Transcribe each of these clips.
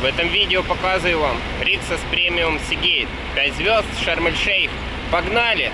в этом видео показываю вам Rixos Premium Seagate 5 звезд Шарм-эль-Шейх. Погнали!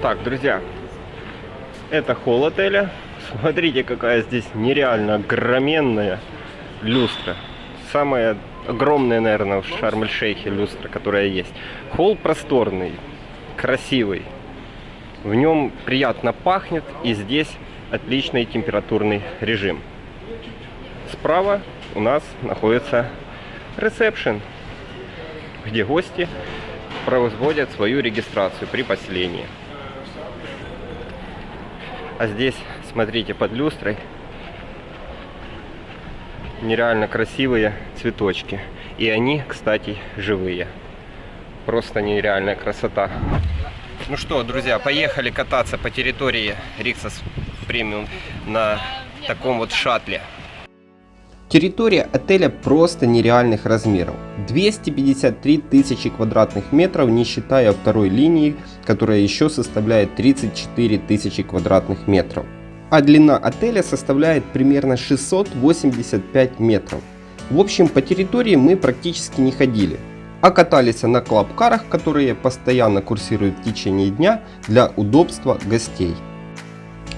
Так, друзья, это холл отеля. Смотрите, какая здесь нереально огроменная люстра. Самая огромная, наверное, в Шарм-эль-Шейхе люстра, которая есть. Холл просторный, красивый. В нем приятно пахнет, и здесь отличный температурный режим. Справа у нас находится ресепшн, где гости производят свою регистрацию при поселении. А здесь, смотрите, под люстрой нереально красивые цветочки. И они, кстати, живые. Просто нереальная красота. Ну что, друзья, поехали кататься по территории Риксос Премиум на таком вот шаттле. Территория отеля просто нереальных размеров. 253 тысячи квадратных метров, не считая второй линии, которая еще составляет 34 тысячи квадратных метров. А длина отеля составляет примерно 685 метров. В общем, по территории мы практически не ходили, а катались на клаб-карах, которые постоянно курсируют в течение дня для удобства гостей.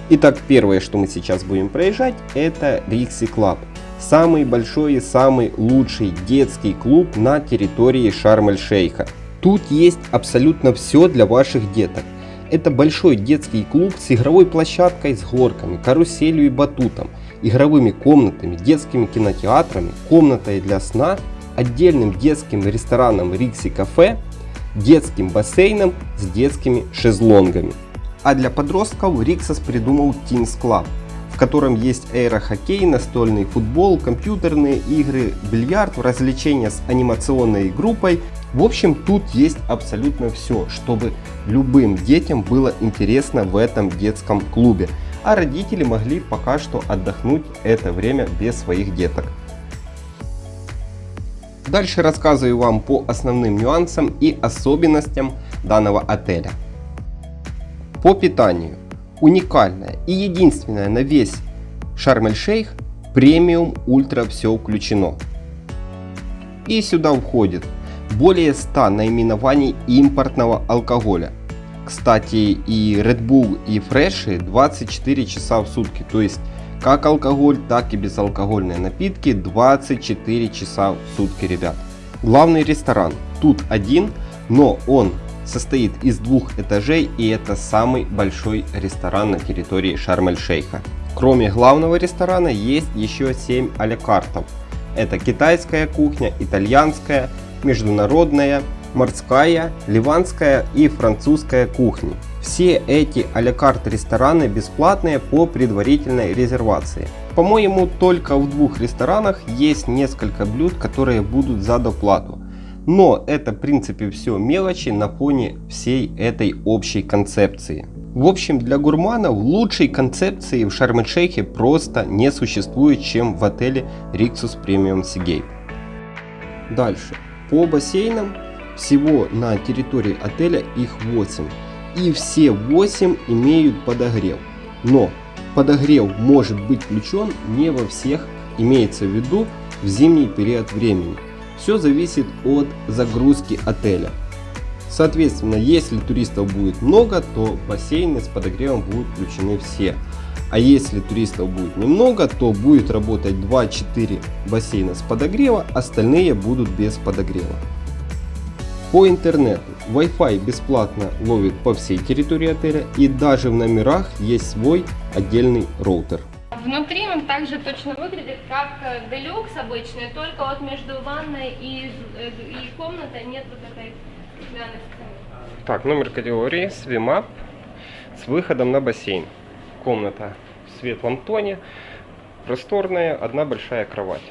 Итак, первое, что мы сейчас будем проезжать, это Rixy Club самый большой и самый лучший детский клуб на территории Шарм-эль-Шейха. Тут есть абсолютно все для ваших деток. Это большой детский клуб с игровой площадкой с горками, каруселью и батутом, игровыми комнатами, детскими кинотеатрами, комнатой для сна, отдельным детским рестораном Rixy Cafe, детским бассейном с детскими шезлонгами. А для подростков Риксос придумал Teens Club – котором есть аэрохоккей, настольный футбол, компьютерные игры, бильярд, развлечения с анимационной группой. В общем, тут есть абсолютно все, чтобы любым детям было интересно в этом детском клубе. А родители могли пока что отдохнуть это время без своих деток. Дальше рассказываю вам по основным нюансам и особенностям данного отеля. По питанию уникальная и единственная на весь Шарм-эль-Шейх премиум ультра все включено. И сюда входит более 100 наименований импортного алкоголя. Кстати, и Red Bull и Фреши 24 часа в сутки, то есть как алкоголь, так и безалкогольные напитки 24 часа в сутки, ребят. Главный ресторан тут один, но он состоит из двух этажей и это самый большой ресторан на территории Шарм-эль-Шейха. Кроме главного ресторана есть еще 7 алякартов. Это китайская кухня, итальянская, международная, морская, ливанская и французская кухни. Все эти алякарт рестораны бесплатные по предварительной резервации. По-моему, только в двух ресторанах есть несколько блюд, которые будут за доплату. Но это в принципе все мелочи на фоне всей этой общей концепции. В общем, для гурманов лучшей концепции в Шарм-эль-Шейхе просто не существует, чем в отеле Rixus Premium Seagate. Дальше. По бассейнам всего на территории отеля их 8. И все 8 имеют подогрев. Но подогрев может быть включен не во всех, имеется в виду в зимний период времени. Все зависит от загрузки отеля. Соответственно, если туристов будет много, то бассейны с подогревом будут включены все. А если туристов будет немного, то будет работать 2-4 бассейна с подогрева, остальные будут без подогрева. По интернету Wi-Fi бесплатно ловит по всей территории отеля и даже в номерах есть свой отдельный роутер. Внутри он также точно выглядит как э, делюкс обычный, только вот между ванной и, э, и комнатой нет вот этой стеклянной стены. Так, номер категории Swim с выходом на бассейн. Комната в светлом тоне, просторная, одна большая кровать.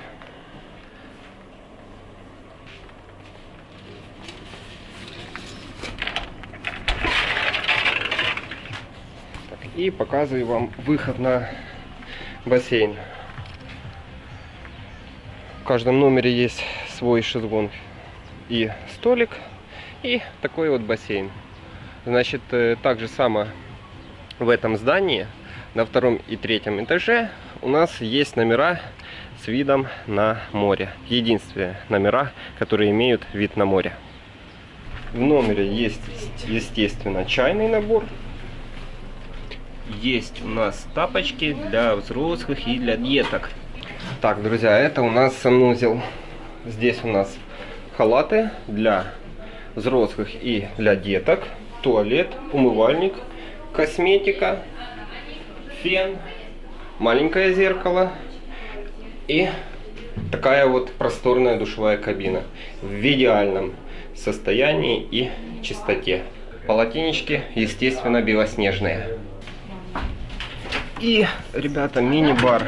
и показываю вам выход на бассейн. В каждом номере есть свой шезлонг и столик, и такой вот бассейн. Значит, э, так же само в этом здании на втором и третьем этаже у нас есть номера с видом на море. Единственные номера, которые имеют вид на море. В номере есть, естественно, чайный набор. Есть у нас тапочки для взрослых и для деток. Так, друзья, это у нас санузел. Здесь у нас халаты для взрослых и для деток. Туалет, умывальник, косметика, фен, маленькое зеркало и такая вот просторная душевая кабина в идеальном состоянии и чистоте. Полотенечки, естественно, белоснежные. И, ребята, мини-бар.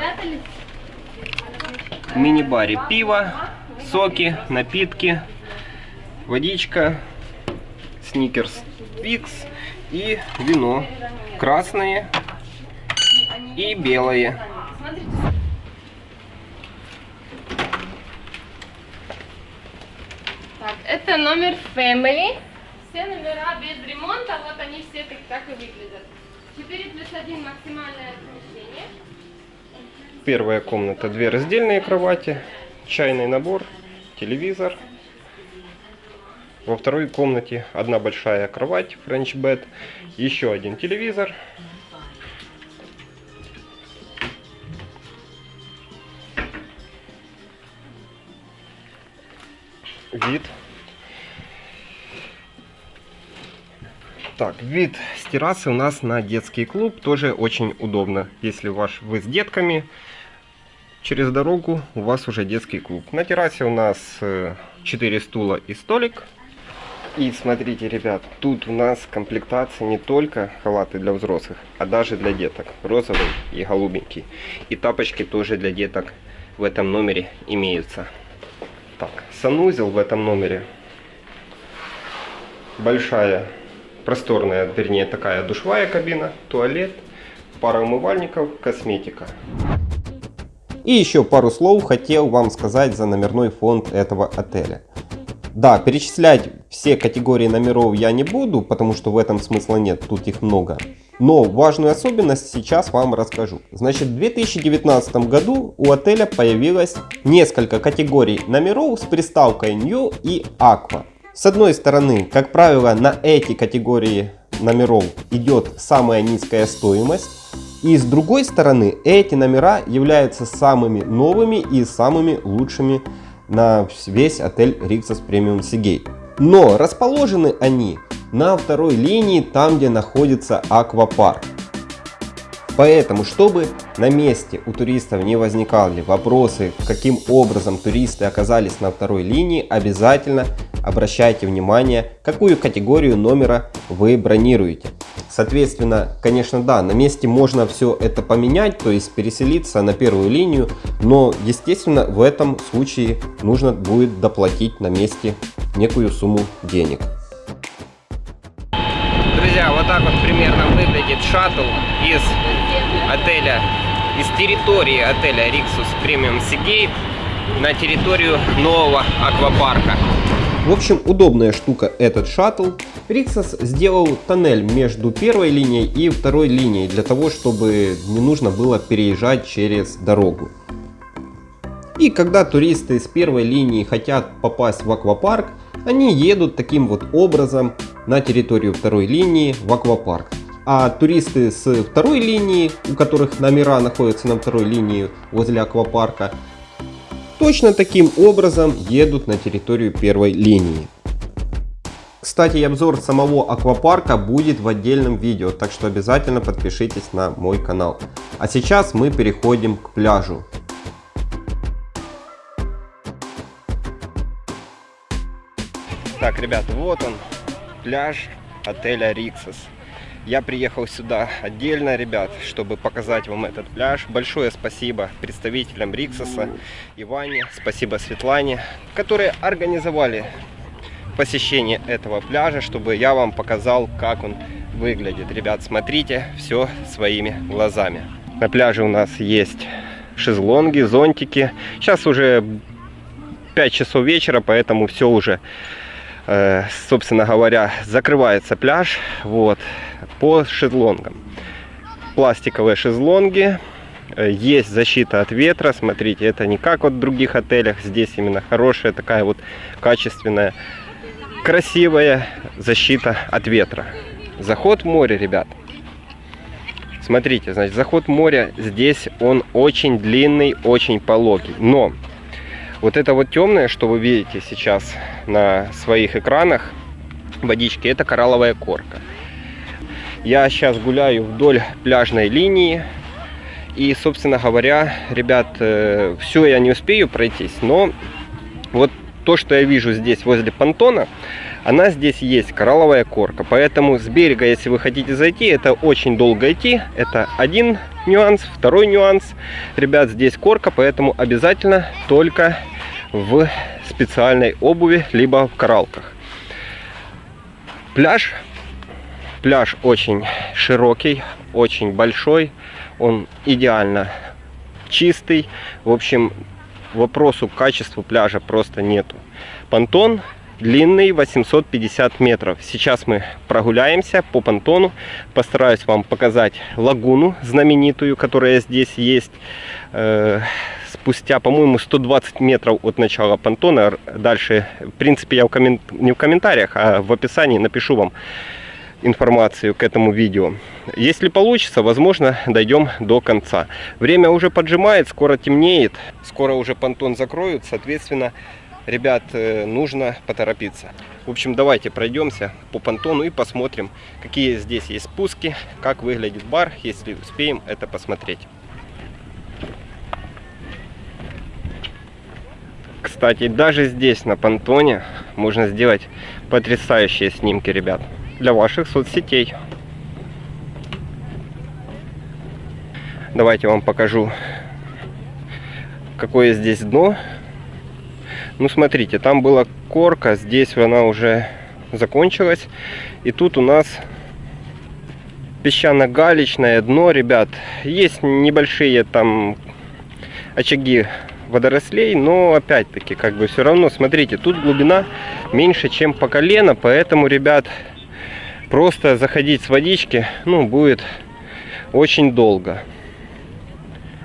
В мини-баре пиво, соки, напитки, водичка, сникерс, твикс и вино. Красные и белые. Так, это номер Family. Все номера без ремонта, вот они все так, так и выглядят. 4 плюс 1 максимальное помещение. Первая комната, две раздельные кровати, чайный набор, телевизор. Во второй комнате одна большая кровать, bed, еще один телевизор. Вид. Так, вид с террасы у нас на детский клуб тоже очень удобно. Если ваш, вы с детками, через дорогу у вас уже детский клуб. На террасе у нас 4 стула и столик. И смотрите, ребят, тут у нас комплектация не только халаты для взрослых, а даже для деток. Розовый и голубенький. И тапочки тоже для деток в этом номере имеются. Так, санузел в этом номере. Большая, просторная, вернее такая душевая кабина, туалет, пара умывальников, косметика. И еще пару слов хотел вам сказать за номерной фонд этого отеля. Да, перечислять все категории номеров я не буду, потому что в этом смысла нет, тут их много. Но важную особенность сейчас вам расскажу. Значит, в 2019 году у отеля появилось несколько категорий номеров с приставкой New и Aqua. С одной стороны, как правило, на эти категории номеров идет самая низкая стоимость. И с другой стороны, эти номера являются самыми новыми и самыми лучшими на весь отель Rixos Premium Seagate. Но расположены они на второй линии, там где находится аквапарк. Поэтому, чтобы на месте у туристов не возникали вопросы, каким образом туристы оказались на второй линии, обязательно обращайте внимание, какую категорию номера вы бронируете. Соответственно, конечно, да, на месте можно все это поменять, то есть переселиться на первую линию, но, естественно, в этом случае нужно будет доплатить на месте некую сумму денег. Друзья, вот так вот примерно выглядит шаттл из отеля, из территории отеля Rixus Premium Seagate на территорию нового аквапарка. В общем, удобная штука этот шаттл. Rixos сделал тоннель между первой линией и второй линией, для того, чтобы не нужно было переезжать через дорогу. И когда туристы с первой линии хотят попасть в аквапарк, они едут таким вот образом на территорию второй линии в аквапарк. А туристы с второй линии, у которых номера находятся на второй линии возле аквапарка, точно таким образом едут на территорию первой линии. Кстати, обзор самого аквапарка будет в отдельном видео, так что обязательно подпишитесь на мой канал. А сейчас мы переходим к пляжу. Так, ребят, вот он, пляж отеля Риксос. Я приехал сюда отдельно, ребят, чтобы показать вам этот пляж. Большое спасибо представителям Риксоса, Иване, спасибо Светлане, которые организовали посещение этого пляжа, чтобы я вам показал, как он выглядит. Ребят, смотрите все своими глазами. На пляже у нас есть шезлонги, зонтики. Сейчас уже 5 часов вечера, поэтому все уже, собственно говоря, закрывается пляж вот, по шезлонгам. Пластиковые шезлонги, э, есть защита от ветра, смотрите, это не как вот в других отелях, здесь именно хорошая такая вот качественная, красивая защита от ветра. Заход в море, ребят. Смотрите, значит, заход в море здесь он очень длинный, очень пологий. Но вот это вот темное, что вы видите сейчас на своих экранах водички, это коралловая корка. Я сейчас гуляю вдоль пляжной линии. И, собственно говоря, ребят, э, все я не успею пройтись, но вот то, что я вижу здесь возле понтона, она здесь есть, коралловая корка. Поэтому с берега, если вы хотите зайти, это очень долго идти. Это один нюанс. Второй нюанс. Ребят, здесь корка, поэтому обязательно только в специальной обуви, либо в коралках. Пляж. Пляж очень широкий, очень большой. Он идеально чистый. В общем, вопросу к качеству пляжа просто нету. Понтон длинный 850 метров. Сейчас мы прогуляемся по понтону. Постараюсь вам показать лагуну знаменитую, которая здесь есть. Э, спустя, по-моему, 120 метров от начала понтона. Дальше, в принципе, я в коммент... не в комментариях, а в описании напишу вам информацию к этому видео. Если получится, возможно, дойдем до конца. Время уже поджимает, скоро темнеет, скоро уже понтон закроют, соответственно, ребят, э, нужно поторопиться. В общем, давайте пройдемся по понтону и посмотрим, какие здесь есть спуски, как выглядит бар, если успеем это посмотреть. Кстати, даже здесь, на понтоне, можно сделать потрясающие снимки, ребят, для ваших соцсетей. Давайте вам покажу, какое здесь дно ну, смотрите, там была корка, здесь она уже закончилась. И тут у нас песчано-галечное дно, ребят. Есть небольшие там очаги водорослей, но опять-таки, как бы все равно, смотрите, тут глубина меньше, чем по колено, поэтому, ребят, просто заходить с водички, ну, будет очень долго.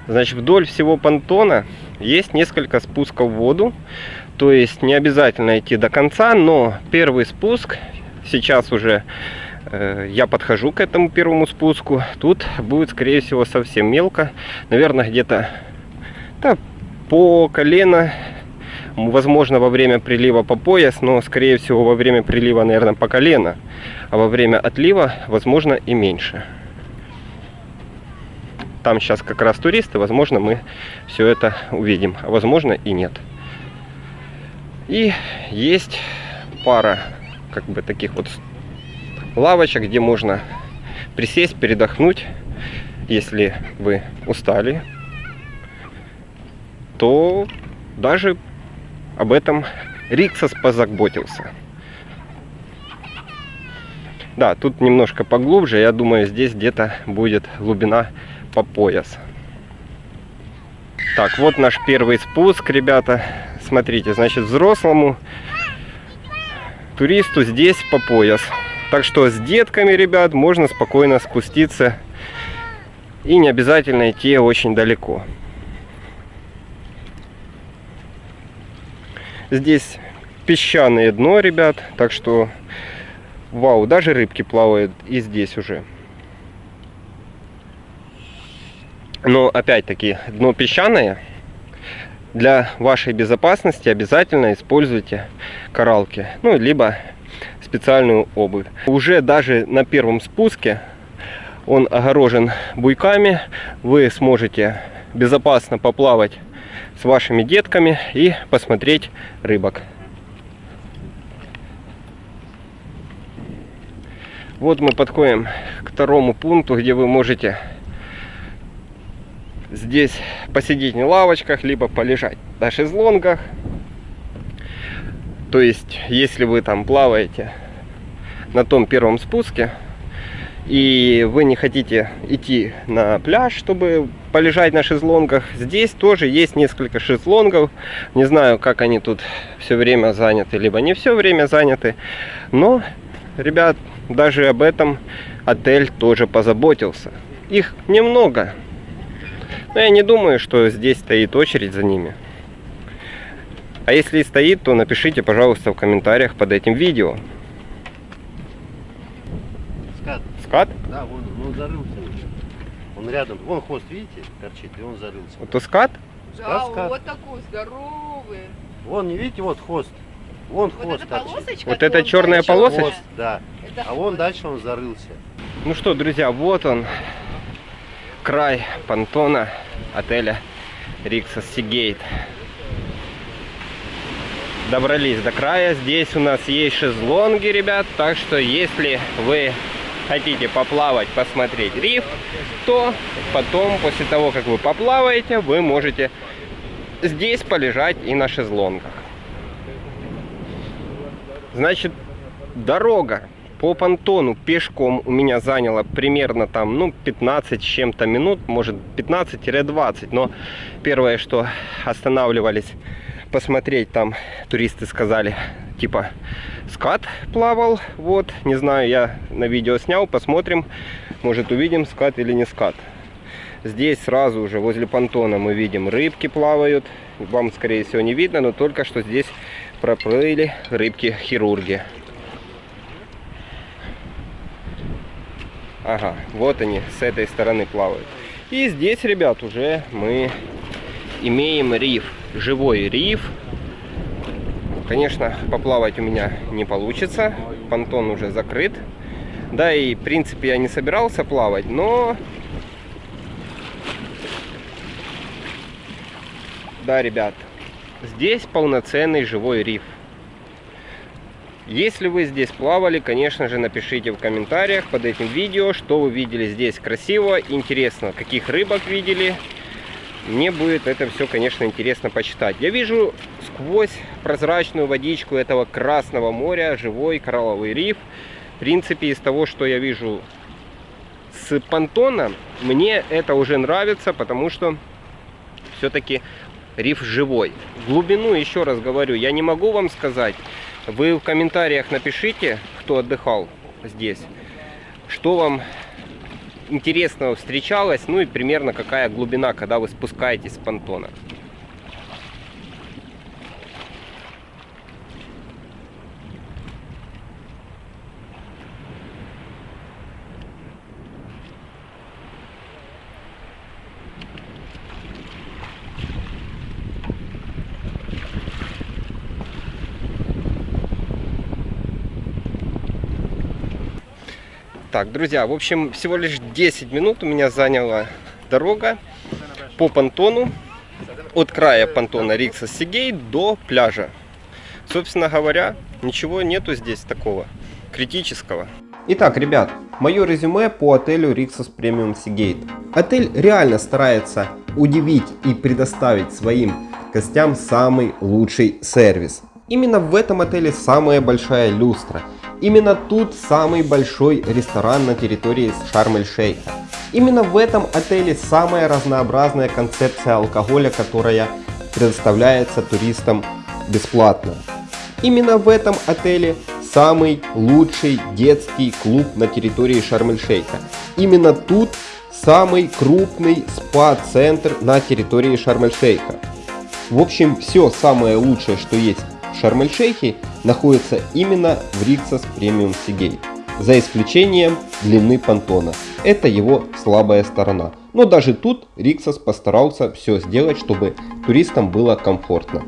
Значит, вдоль всего понтона есть несколько спусков в воду. То есть не обязательно идти до конца, но первый спуск, сейчас уже э, я подхожу к этому первому спуску, тут будет скорее всего совсем мелко, наверное где-то да, по колено, возможно во время прилива по пояс, но скорее всего во время прилива наверное по колено, а во время отлива возможно и меньше. Там сейчас как раз туристы, возможно мы все это увидим, а возможно и нет. И есть пара как бы таких вот лавочек, где можно присесть, передохнуть. Если вы устали, то даже об этом Риксос позаботился. Да, тут немножко поглубже, я думаю, здесь где-то будет глубина по пояс. Так, вот наш первый спуск, ребята. Смотрите, значит, взрослому туристу здесь по пояс. Так что с детками, ребят, можно спокойно спуститься и не обязательно идти очень далеко. Здесь песчаное дно, ребят, так что вау, даже рыбки плавают и здесь уже. Но опять-таки дно песчаное, для вашей безопасности обязательно используйте коралки, ну, либо специальную обувь. Уже даже на первом спуске он огорожен буйками, вы сможете безопасно поплавать с вашими детками и посмотреть рыбок. Вот мы подходим к второму пункту, где вы можете здесь посидеть на лавочках, либо полежать на шезлонгах. То есть, если вы там плаваете на том первом спуске, и вы не хотите идти на пляж, чтобы полежать на шезлонгах, здесь тоже есть несколько шезлонгов. Не знаю, как они тут все время заняты, либо не все время заняты. Но, ребят, даже об этом отель тоже позаботился. Их немного. Но я не думаю, что здесь стоит очередь за ними. А если и стоит, то напишите, пожалуйста, в комментариях под этим видео. Скат. Скат? Да, вон он, он зарылся уже. Он рядом. Вон хвост, видите, торчит, и он зарылся. Это скат? Да, Скат, скат. вот такой здоровый. Вон, не видите, вот хвост. Вон Вот хвост эта торчит. полосочка. Вот то это черная полосочка? Хвост, да. Это А вон хвост. дальше он зарылся. Ну что, друзья, вот он, край понтона отеля Рикса Сигейт. Добрались до края. Здесь у нас есть шезлонги, ребят. Так что, если вы хотите поплавать, посмотреть риф, то потом, после того, как вы поплаваете, вы можете здесь полежать и на шезлонгах. Значит, дорога по понтону пешком у меня заняла примерно там, ну, 15 с чем-то минут, может 15-20, но первое, что останавливались посмотреть, там туристы сказали, типа, скат плавал, вот, не знаю, я на видео снял, посмотрим, может увидим скат или не скат. Здесь сразу уже возле понтона мы видим рыбки плавают, вам скорее всего не видно, но только что здесь проплыли рыбки-хирурги. Ага, вот они с этой стороны плавают. И здесь, ребят, уже мы имеем риф, живой риф. Конечно, поплавать у меня не получится, понтон уже закрыт. Да и, в принципе, я не собирался плавать, но... Да, ребят, здесь полноценный живой риф. Если вы здесь плавали, конечно же, напишите в комментариях под этим видео, что вы видели здесь красиво, интересно, каких рыбок видели. Мне будет это все, конечно, интересно почитать. Я вижу сквозь прозрачную водичку этого Красного моря живой коралловый риф. В принципе, из того, что я вижу с понтона, мне это уже нравится, потому что все-таки риф живой. Глубину, еще раз говорю, я не могу вам сказать. Вы в комментариях напишите, кто отдыхал здесь, что вам интересного встречалось, ну и примерно какая глубина, когда вы спускаетесь с понтона. Так, друзья, в общем, всего лишь 10 минут у меня заняла дорога по понтону от края понтона Рикса Сигей до пляжа. Собственно говоря, ничего нету здесь такого критического. Итак, ребят, мое резюме по отелю Rixos Premium Seagate. Отель реально старается удивить и предоставить своим гостям самый лучший сервис. Именно в этом отеле самая большая люстра. Именно тут самый большой ресторан на территории Шарм-эль-Шейха. Именно в этом отеле самая разнообразная концепция алкоголя, которая предоставляется туристам бесплатно. Именно в этом отеле самый лучший детский клуб на территории Шарм-эль-Шейха. Именно тут самый крупный спа-центр на территории Шарм-эль-Шейха. В общем, все самое лучшее, что есть в Шарм-эль-Шейхе, находится именно в Риксос Премиум Сигей. За исключением длины понтона. Это его слабая сторона. Но даже тут Риксос постарался все сделать, чтобы туристам было комфортно.